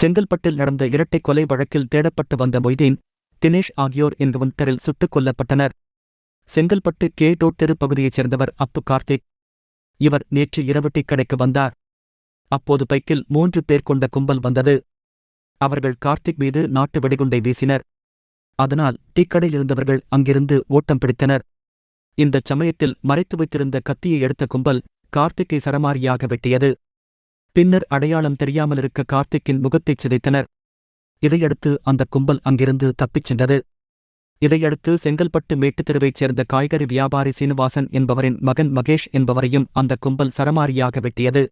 செங்கல்பட்டில் நடந்த இரட்டை கொலை வழக்கில் தேடப்பட்டு வந்த மொய்தீன் தினேஷ் ஆகியோர் இன்று தரில் சுட்டுக் கொல்லப்பட்டனர். செங்கல்பட்டு கே டோட்டெரு பகுதியைச் சேர்ந்தவர் அப்பு கார்த்திக். இவர் நேற்று இரவு கடைக்கு வந்தார். அப்போது பைக்கில் மூன்று பேர் கொண்ட கும்பல் வந்தது. அவர்கள் கார்த்திக் மீது நாட்டு வெடிகுண்டை வீசினர். அதனால் டீக்கடையில் இருந்தவர்கள் அங்கிருந்து ஓட்டம் பிடித்தனர். இந்தச் சமயத்தில் மறைத்து வைத்திருந்த கத்தியை எடுத்த கும்பல் கார்த்திக்கை சரமாரியாக வெட்டியது. பின்னர் அடையாளம் தெரியாமலிருக்க கார்த்திக்கின் முகத்தைச் சிதைத்தனர். இதையடுத்து அந்த கும்பல் அங்கிருந்து தப்பிச் சென்றது. இதையடுத்து செங்கல்பட்டு மேட்டுத் தெருவைச் சேர்ந்த காய்கறி வியாபாரி சீனிவாசன் என்பவரின் மகன் மகேஷ் என்பவரையும் அந்த கும்பல் சரமாரியாக வெட்டியது.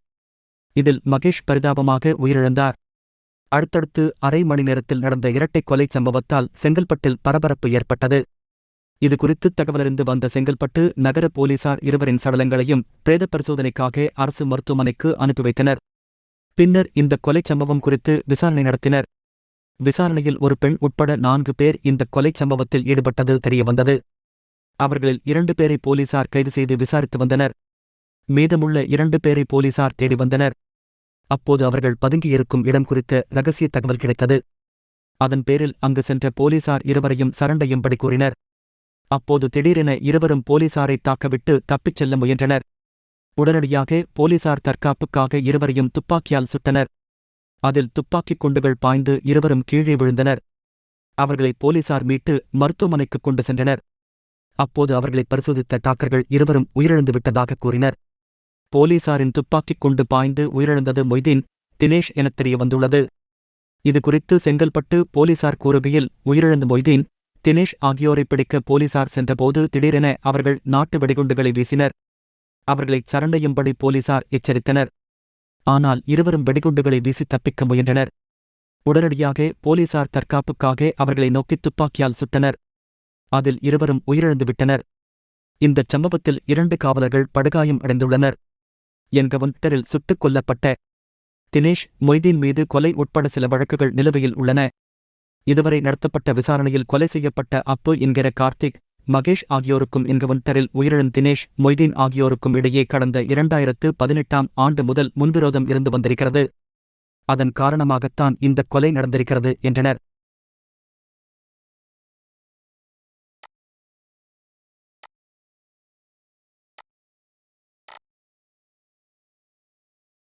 இதில் மகேஷ் பரிதாபமாக உயிரிழந்தார். அடுத்தடுத்து அரை மணி நேரத்தில் நடந்த இரட்டைக் கொலைச் சம்பவத்தால் செங்கல்பட்டில் பரபரப்பு ஏற்பட்டது. இது குறித்து தகவலறிந்து வந்த செங்கல்பட்டு நகர போலீசார் இருவரின் சடலங்களையும் பிரேத பரிசோதனைக்காக அரசு மருத்துவமனைக்கு அனுப்பி வைத்தனர். பின்னர் இந்த கொலைச் சம்பவம் குறித்து விசாரணை நடத்தினர். விசாரணையில் ஒரு பெண் உட்பட நான்கு பேர் இந்த கொலைச் சம்பவத்தில் ஈடுபட்டது தெரியவந்தது. அவர்களில் இரண்டு பேரை போலீசார் கைது செய்து விசாரித்து வந்தனர். மீதமுள்ள இரண்டு பேரை போலீசார் தேடி வந்தனர். அப்போது அவர்கள் பதுங்கியிருக்கும் இடம் குறித்த ரகசிய தகவல் கிடைத்தது. அதன் பேரில் அங்கு சென்ற போலீசார் இருவரையும் சரண்டையும்படி கூறினர். அப்போது திடீரென இருவரும் போலீசாரை தாக்கவிட்டு தப்பிச் செல்ல முயன்றனர். உடனடியாக போலீசார் தற்காப்புக்காக இருவரையும் துப்பாக்கியால் சுட்டனர். அதில் துப்பாக்கிக் குண்டுகள் பாய்ந்து இருவரும் கீழே விழுந்தனர். அவர்களை போலீசார் மீட்டு மருத்துவமனைக்கு கொண்டு சென்றனர். அப்போது அவர்களை பரிசோதித்த டாக்டர்கள் இருவரும் உயிரிழந்து விட்டதாக கூறினர். போலீசாரின் துப்பாக்கிக் குண்டு பாய்ந்து உயிரிழந்தது மொய்தீன் தினேஷ் எனத் தெரிய வந்துள்ளது. இதுகுறித்து செங்கல்பட்டு போலீசார் கூறுகையில் உயிரிழந்த மொய்தீன் தினேஷ் ஆகியோரை பிடிக்க போலீசார் சென்றபோது திடீரென அவர்கள் நாட்டு வெடிகுண்டுகளை வீசினர். அவர்களை சரண்டையும்படி போலீசார் எச்சரித்தனர். ஆனால் இருவரும் வெடிகுண்டுகளை வீசி தப்பிக்க முயன்றனர். உடனடியாக போலீசார் தற்காப்புக்காக அவர்களை நோக்கி துப்பாக்கியால் சுட்டனர். அதில் இருவரும் உயிரிழந்து விட்டனர். இந்தச் சம்பவத்தில் இரண்டு காவலர்கள் படுகாயம் அடைந்துள்ளனர். என்கவுண்டரில் சுட்டுக் கொல்லப்பட்ட தினேஷ் மொய்தீன் மீது கொலை உட்பட சில வழக்குகள் நிலுவையில் உள்ளன. இதுவரை நடத்தப்பட்ட விசாரணையில் கொலை செய்யப்பட்ட அப்பு என்கிற கார்த்திக் மகேஷ் ஆகியோருக்கும் என்கவுண்டரில் உயிரிழந்த தினேஷ் மொய்தீன் ஆகியோருக்கும் இடையே கடந்த இரண்டாயிரத்து பதினெட்டாம் ஆண்டு முதல் முன்விரோதம் இருந்து வந்திருக்கிறது. அதன் காரணமாகத்தான் இந்த கொலை நடந்திருக்கிறது என்றனர்.